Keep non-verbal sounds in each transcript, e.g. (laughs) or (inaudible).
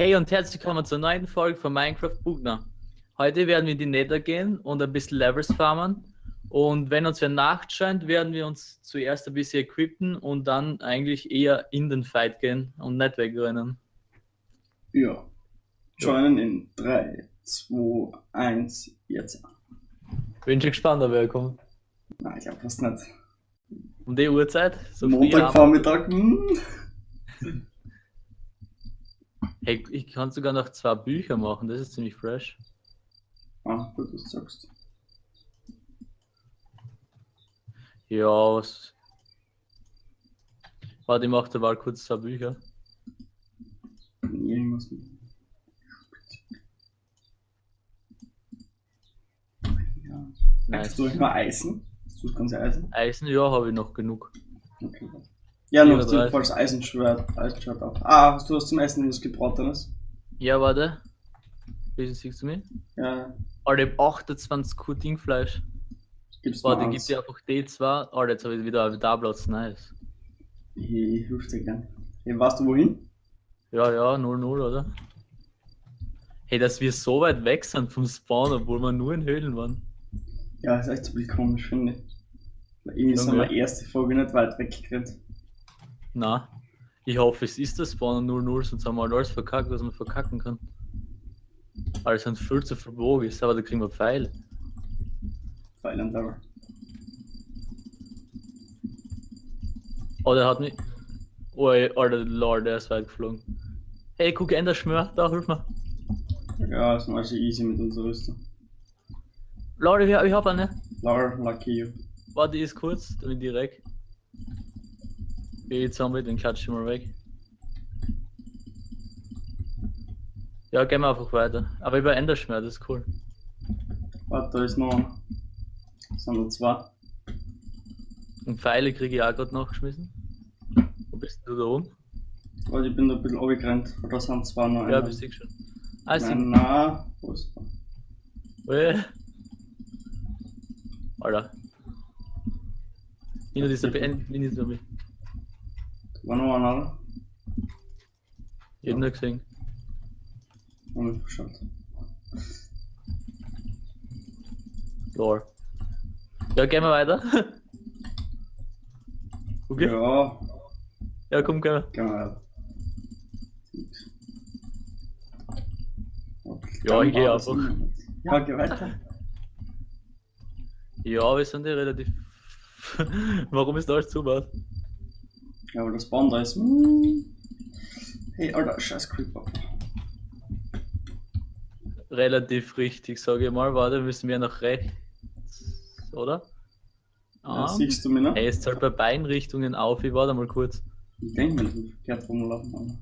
Hey und herzlich willkommen zur neuen Folge von Minecraft Bugner. Heute werden wir in die Nether gehen und ein bisschen Levels farmen. Und wenn uns wer nachscheint, werden wir uns zuerst ein bisschen equippen und dann eigentlich eher in den Fight gehen und nicht wegrennen. Ja. Joinen in 3, 2, 1, jetzt. Bin schon gespannt, ob er kommt. Nein, ich glaube fast nicht. Um die Uhrzeit? So Montagvormittag. Hey, ich kann sogar noch zwei Bücher machen, das ist ziemlich fresh. Ah, gut, was du sagst. Ja, was. Warte, ich mach da mal kurz zwei Bücher. Irgendwas mit. Ja. Nice. Hast du mal Eisen? Hast du das ganze Eisen? Eisen, ja, habe ich noch genug. Okay. Ja, noch 34. du falls Eisenschwert, Eisenschwert auch. Ah, hast du was zum Essen, was gebratenes? Ja, warte. Wie siehst du mich? Ja, Alter, ich hab 28 Kuh Dingfleisch. gib's Warte, mal gib dir einfach D2. Alter, jetzt habe ich wieder da Platz, nice. Ich, ich hilf dir gern. Hey, weißt du wohin? Ja, ja, 0-0, oder? Hey, dass wir so weit weg sind vom Spawn, obwohl wir nur in Höhlen waren. Ja, ist echt so komisch, finde ich. Irgendwie sind wir erste Folge nicht weit weggerannt. Na, ich hoffe, es ist der Spawn 0-0, sonst haben wir halt alles verkackt, was man verkacken kann. Alles sind viel zu verbogen ist, aber da kriegen wir Pfeile. Silent Level. Oh, der hat mich. Oh, ey, Alter, Lord, der ist weit geflogen. Hey, guck, Ender Schmör, da, hilf mir. Ja, ist mal so easy mit unserer Rüstung. Lord, ich, ich hab eine. Laura, lucky you. Warte, ist kurz, ich direkt. Okay, Zombie, den klatsch ich mal weg. Ja, gehen wir einfach weiter. Aber über Enderschmer, das ist cool. Warte, da ist noch einer. Sind noch zwei. Und Pfeile kriege ich auch gerade nachgeschmissen. Wo bist du da oben? Warte, ich bin da ein bisschen runtergerannt. Da sind zwei noch. Ja, bist du schon. Ah, sie. Nein, nein. Wo ist? Äh. Alter. Hinter dieser Band, hinter oder? Ich hab nur gesehen. Hab mich verschaut. Lore. Ja, gehen wir weiter. (laughs) Okay? Ja, Ja, komm, gehen wir. gehen wir weiter. Ja, ich geh Dann war einfach. Ja, geh weiter. Ja, wir sind ja relativ. (laughs) Warum ist da alles zugebaut? Ja, aber das Band da ist. Hm. Hey, Alter, scheiß Creeper. Relativ richtig, sage ich mal. Warte, müssen wir nach rechts. Oder? Ja, Ah. siehst du mich noch? Hey, es zahlt bei beiden Richtungen auf. Ich warte mal kurz. Ich denke mir, dass wir verkehrt rumlaufen. aber-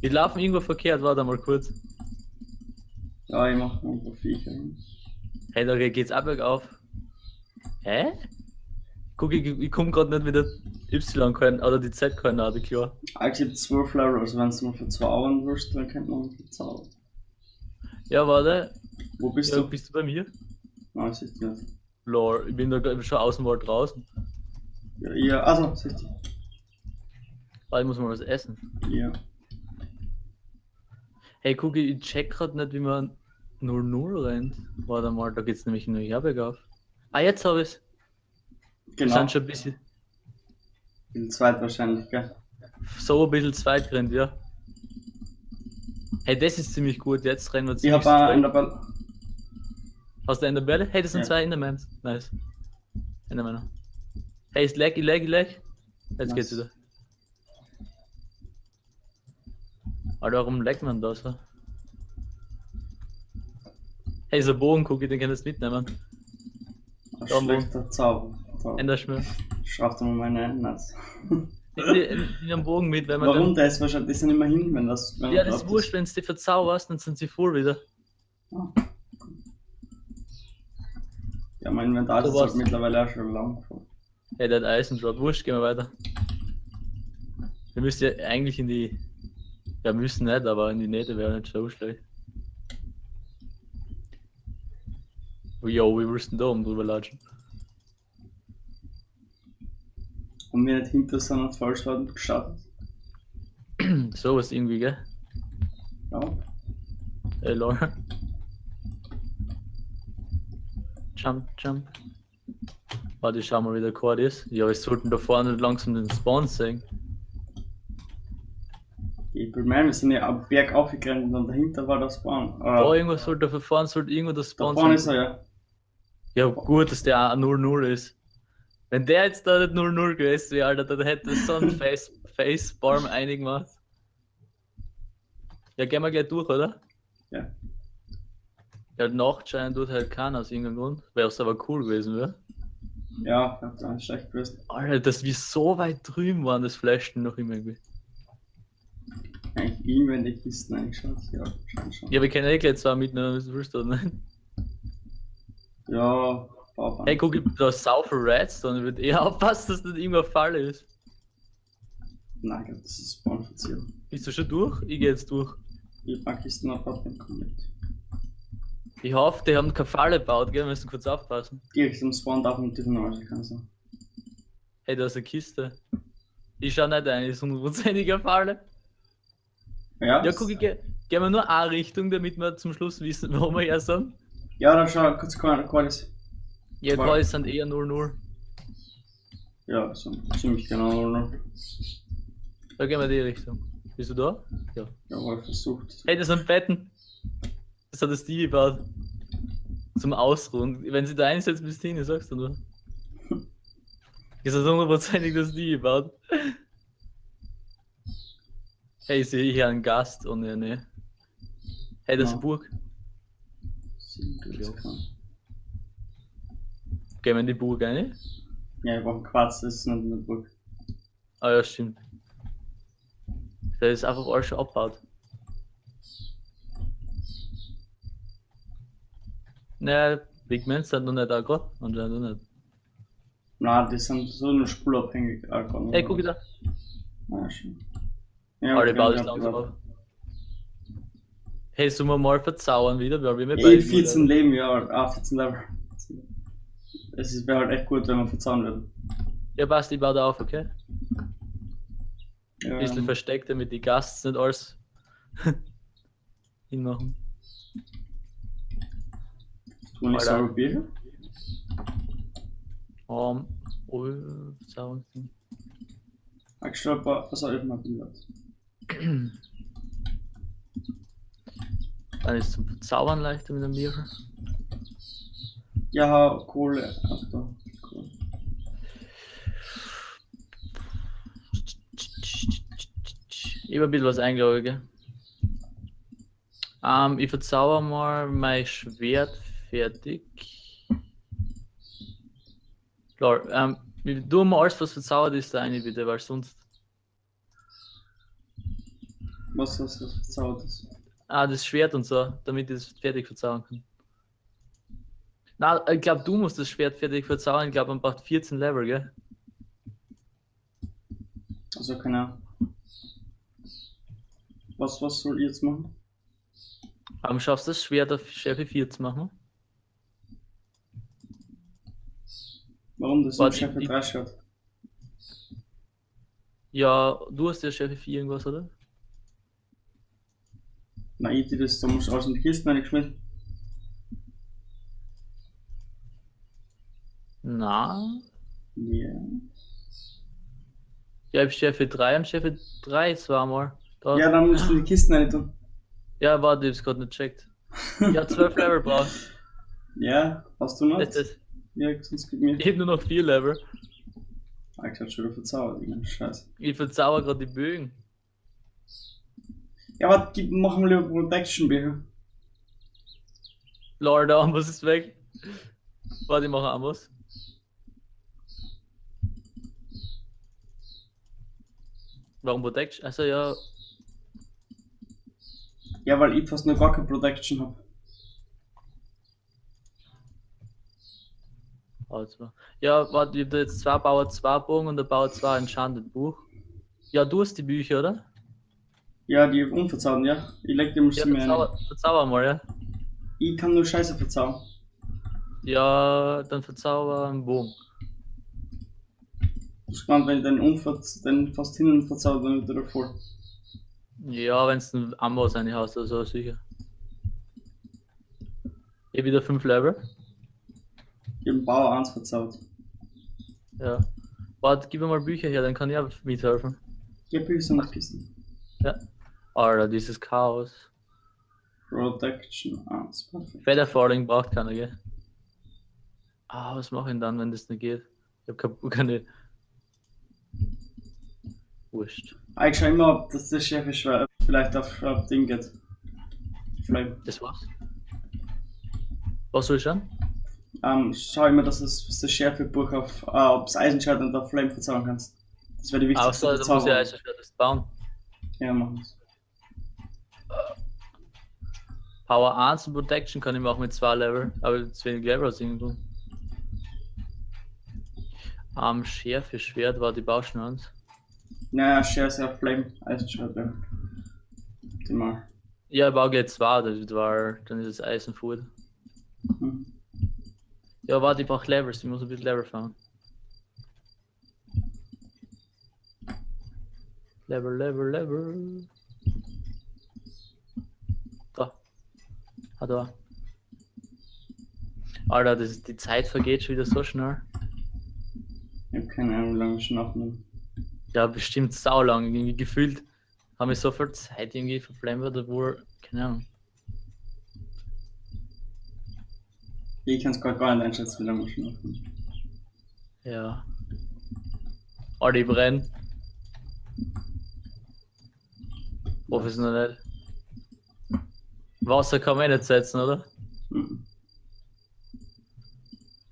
Wir laufen irgendwo verkehrt, warte mal kurz. Ja, ich mach noch ein paar Viecher hin. Hey, da geht's ab bergauf. Hä? Guck, ich, ich komm grad nicht mit der Y-Koordinate oder die Z-Koordinate klar. Ah, ich hab 12 Level, also wenn du mal verzaubern willst, dann könnte man verzaubern. Ja, warte. Wo bist Ja, du? bist du bei mir? Nein, du nicht. Lore, ich bin da ich, schon aus dem Wald draußen. Ja, ja, also, siehst du. Warte, ich muss mal was essen. Ja. Hey, guck, ich check grad nicht, wie man 0-0 rennt. Warte mal, da geht's nämlich nur hier bergauf. Ah, jetzt hab ich's. Wir Genau. sind schon ein bisschen, Bin zweit wahrscheinlich, gell? so ein bisschen zweit gerannt, ja. Hey, das ist ziemlich gut. Jetzt rennen wir Ich ziemlich hab auch straight. in der Ball. Hast du Enderbälle? Hey, das sind Ja. zwei Endermans. Nice. Endermänner. Hey, ist lag, ich lag, ich lag. Jetzt Nice. geht's wieder. Alter, warum laggt man da so? Hey, so Bogen, guck, den kannst du mitnehmen. Ein schlechter Zauber. Zauber. Enderschmür. Schraub dir mal meine. (laughs) Nimm nimm einen Bogen mit, wenn man Warum? Der ist wahrscheinlich, die sind immer hin, wenn das. Wenn. Ja, das ist wurscht, wenn du die verzauberst, dann sind sie voll wieder. Ah. Ja, mein Inventar ist halt mittlerweile auch schon lang voll. Hey, der hat Eisendrop. Wurscht, gehen wir weiter. Wir müssen ja eigentlich in die. Ja, müssen nicht, aber in die Nähte wäre nicht so schlecht. Jo, wir müssten da oben drüber latschen. Und wir nicht hinter so einer Falschladen gestartet. (clears throat) So was irgendwie, gell? Ja. Ey, lol. Jump, jump. Warte, ich schau mal, wie der Chord ist. Ja, wir sollten da vorne langsam den Spawn sehen. Ich bin mir, wir sind ja am Berg aufgerannt und dann dahinter war das Spawn. Da Äh, irgendwo sollte, da vorne sollte irgendwo da Spawn vorne sein. ist er, ja. Ja, gut, dass der auch 0-0 ist. Wenn der jetzt da nicht 0-0 gewesen wäre, Alter, dann hätte es so ein (laughs) Face, Facepalm eingemacht. Ja, gehen wir gleich durch, oder? Ja. Ja, Nachtschein tut halt keiner aus irgendeinem Grund. Wäre es aber cool gewesen, wäre. Ja, ich hab da nicht schlecht gewusst. Alter, dass wir so weit drüben waren, das flashten noch immer irgendwie. Eigentlich die Kisten eingeschaut. Ja, schon, schon. Ja, wir können eh gleich zwei mitnehmen, was willst du, ne? Ja, Baubank. Hey, guck, da ist sau viel Redstone, ich würde eher (laughs) aufpassen, dass das nicht irgendwo ein Fall ist. Nein, ich das ist Spawn-Verzierung. Bist du schon durch? Ich gehe jetzt durch. Die Bankkisten hat dort nicht komplett. Ich hoffe, die haben keine Falle gebaut, gell? Wir müssen kurz aufpassen. Direkt am Spawn darf man natürlich noch alles kann sein. Hey, da ist eine Kiste. Ich schau nicht ein, ist hundertprozentiger Falle. Ja, Ja, guck, ich geh, gehen wir nur eine Richtung, damit wir zum Schluss wissen, (laughs) wo wir her sind. Ja, dann schau kurz Qualis. Ja, Voll. Calls sind eher 0-0. Ja, so ziemlich genau. Noch. Da gehen wir in die Richtung. Bist du da? Ja. Ja, aber versucht. Hey, das sind Betten. Das hat das Stevie gebaut. Zum Ausruhen. Wenn sie da einsetzt, bist du hin, sagst du nur. (laughs) Ist das hundertprozentig das Stevie gebaut? Hey, ich sehe hier einen Gast und ja, ne. Hey, das ist Ja. eine Burg. Kann. Gehen wir in die Burg rein? Ja, ich brauche einen Quarz, das ist nicht in der Burg. Ah ja, stimmt. Da ist einfach alles schon abgebaut. Naja, Pigments sind noch nicht da gerade. Anscheinend noch nicht. Nein, die sind so nur spurabhängig. Alter. Hey, guck da. Ja, schon. Ja, Alle ist hab langsam auf. Hey, sollen wir mal verzaubern wieder? Weil wir haben ja Eh, beide 14 nur- Leben, ja, ah, 14 Level. Es wäre halt echt gut, wenn wir verzaubern würden. Ja, passt, ich baue da auf, okay? Ja, Ein bisschen versteckt, damit die Gasts nicht alles (laughs) hinmachen. du nicht saure Bier? Um, oh, verzaubern. Ich glaube, was immer Bier hat. (clears throat) Dann ist zum Verzaubern leichter mit dem Bier. Ja, Kohle. Cool. Ich habe ein bisschen was eingeloggt, gell? Ähm, ich verzauber mal mein Schwert fertig. Klar, ähm, wir tun mal alles, was verzaubert ist, da rein, bitte, weil sonst. Was was was verzaubert ist? Ah, das Schwert und so, damit ich das fertig verzaubern kann. Na, ich glaube, du musst das Schwert fertig verzaubern. Ich glaube, man braucht 14 Level, gell? Also keine Ahnung. Was, was soll ich jetzt machen? Aber schaffst du das Schwert auf Schärfe 4 zu machen? Warum das Warte, ich- 3 schaut? Ja, du hast ja Schärfe 4 irgendwas, oder? Nein, ich die das, da musst du in die Kisten reingeschmissen. Na, Ja. Ja, ich habe Schärfe 3 und Schärfe 3 zweimal. Da. Ja, dann musst du die Kisten rein tun. Ja, warte, ich hab's gerade nicht checkt. Ja, 12 Level (laughs) brauchst Ja, hast du noch? das. Ja, sonst gib mir. Ich hab nur noch 4 Level. Ah, ich hab schon wieder verzaubert, irgendein Scheiß. Ich verzauber gerade die Bögen. Ja, warte, gib, machen wir lieber Protection Bücher. Lol, der Amboss ist weg. Warte, ich mache Amboss. Warum Protection? Also ja, Ja, weil ich fast noch gar keine Protection hab. Bauer 2. Ja, warte, ich hab da jetzt zwei Bauer 2 Bogen und der Bauer 2 Enchanted Buch. Ja, du hast die Bücher, oder? Ja, die unverzaubern, ja. Ich leg die mal Ja, verzauber, verzauber mal, ja. Ich kann nur Scheiße verzaubern. Ja, dann verzauber einen Bogen. Ich gespannt, wenn ich den, unver den fast hinten verzaubert, dann wird er voll. Ja, wenn es ein Ambo sein hast, also sicher. Ich hab wieder 5 Level. Ich hab Bauer 1 verzaubert. Ja. Warte, gib mir mal Bücher her, dann kann ich auch mithelfen. Ja, Bücher sind nach Kisten. Alter, dieses Chaos. Protection 1, perfekt. Feather Falling braucht keiner, gell? Ah, was mache ich denn dann, wenn das nicht geht? Ich hab keine. Wurscht. Ich schau immer, ob das der Chef ist, vielleicht auf, auf Ding geht. Flame. Das war's. Was soll ich schauen? Ähm, schau immer, dass es das, das Schärfebuch auf, äh, ob das Eisenschwert und auf Flame verzaubern kannst. Das wäre die wichtigste Außer, da muss ich Verzauberung. also das bauen. Ja, machen wir's. Power 1 und Protection kann ich machen mit 2 Level, aber zu wenig Level aus irgendwo. Am Schärfe Schwert war die Bauschen eins. Naja, Share ist ja Flame, Eisenschwert, ja. Die mal. Ja, ich baue gleich 2, das war, dann ist es Eisenfood. Hm. Ja, warte, ich brauche Levels, ich muss ein bisschen Level fahren. Level, Level, Level. Da. Ah, da. Alter, das ist, die Zeit vergeht schon wieder so schnell. Ich hab keine Ahnung, wie lange ich schon aufnehmen. Ja, bestimmt saulang. Irgendwie gefühlt haben wir so viel Zeit irgendwie verplempert, obwohl, keine Ahnung. Ich kann es gerade gar nicht einschätzen, wie lange wir schon aufnehmen. Ja. Alter, ich brenn. Hoffe es noch nicht. Wasser kann man eh nicht setzen, oder? Mhm.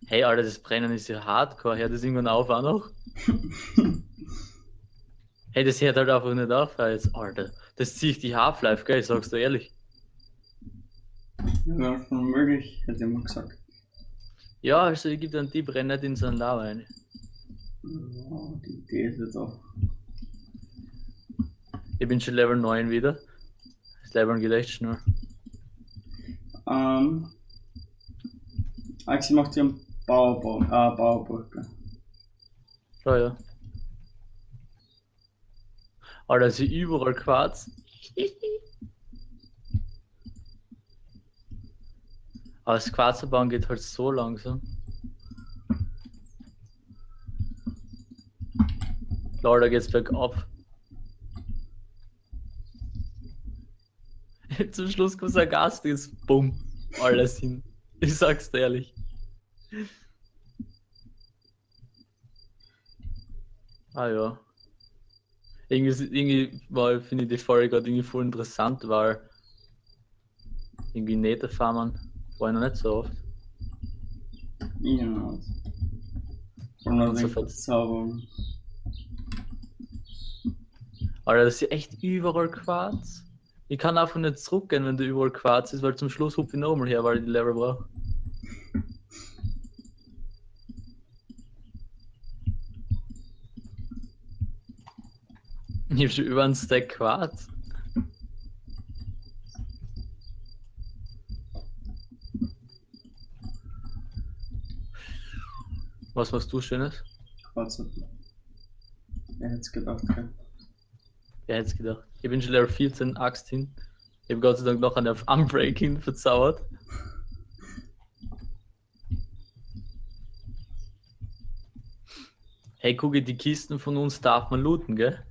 Hey, Alter, das Brennen ist ja hardcore. Hört das irgendwann auf auch noch? (laughs) Hey, das hört halt einfach nicht auf. Jetzt, Alter, das zieht die Half-Life, gell? Sagst du ehrlich. Ja, schon möglich, hätte ich mal gesagt. Ja, also ich gebe dann die Brenner nicht in so einen Lava rein. Ja, die Idee ist jetzt auch. Ich bin schon Level 9 wieder. Das Leveln geht echt schnell. Ähm. Axi macht hier einen Bauerbau, äh, Bauerbrücke. Ja, ja. Alter, ist überall Quarz. (laughs) Aber das Quarzerbauen geht halt so langsam. Lol, da geht's bergab. (laughs) Zum Schluss kommt ein Gast, ist bumm, alles hin. Ich sag's dir ehrlich. Ah ja. Irgendwie, irgendwie war, finde ich die Folge gerade irgendwie voll interessant, weil irgendwie Netherfarmern war ich noch nicht so oft. Ja. Von der Und so so fort. Verzauberung. Alter, das ist echt überall Quarz. Ich kann einfach nicht zurückgehen, wenn da überall Quarz ist, weil zum Schluss hupfe ich nochmal her, weil ich die Level brauche. Ich hab schon über einen Stack Quarz. Was machst du Schönes? Quatsch. Wer hätte es gedacht, gell? Wer hätte es gedacht? Ich bin schon Level 14, Axt hin. Ich habe Gott sei Dank noch eine auf Unbreaking verzaubert. Hey, gucke, die Kisten von uns darf man looten, gell?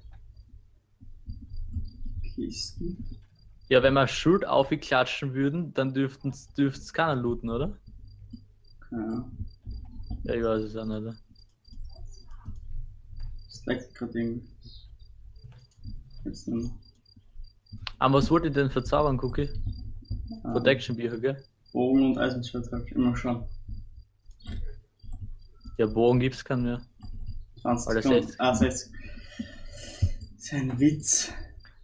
Kisten. Ja, wenn wir Schuld aufklatschen würden, dann dürften es keiner looten, oder? Ja. Ja, ich weiß es auch nicht. oder? Stack gerade irgendwie. Jetzt nur noch. Aber was wollt ihr denn verzaubern, Cookie? Ah, Protection Bücher, gell? Bogen und Eisenschwert hab ich immer schon. Ja, Bogen gibt's keinen mehr. 20 Oder Sekunden. 60. Ah, 60. Das ist ein Witz.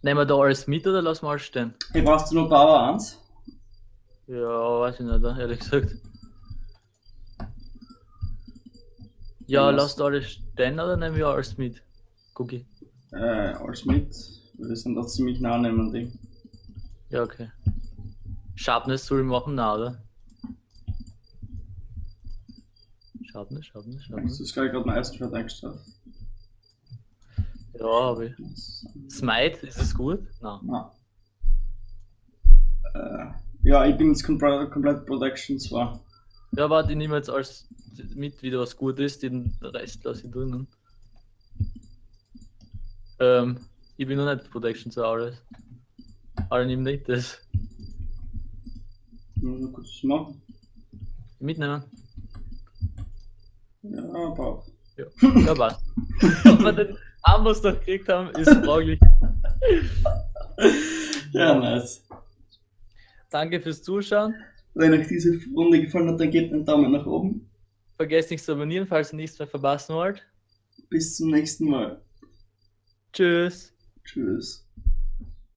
Nehmen wir da alles mit oder lassen wir alles stehen? Hey, brauchst du nur Power 1? Ja, weiß ich nicht, ehrlich gesagt. Ja, Ja, lasst alles stehen oder nehmen wir alles mit? Cookie. Äh, alles mit. Wir sind da ziemlich nah nehmen, Ding. Ja, okay. Sharpness soll ich machen, na, oder? Sharpness, Sharpness, Das Sharpness. ist gleich gerade mein Eisenschwert eingestellt. Ja, ich. Smite, ist es gut? Nein. Na. Äh, ja, ich bin jetzt komplett, komplett Protection zwar. Ja, warte, ich nehme jetzt als mit, wie was gut ist, den Rest lasse ich drinnen. Ähm, ich bin noch nicht Protection zu alles. Aber nimm nicht das. Muss kurz was machen. Mitnehmen. Ja, aber. Ja, ja (laughs) was. Ob wir noch gekriegt haben, ist (laughs) fraglich. Ja, nice. Danke fürs Zuschauen. Wenn euch diese Runde gefallen hat, dann gebt einen Daumen nach oben. Vergesst nicht zu abonnieren, falls ihr nichts mehr verpassen wollt. Bis zum nächsten Mal. Tschüss. Tschüss.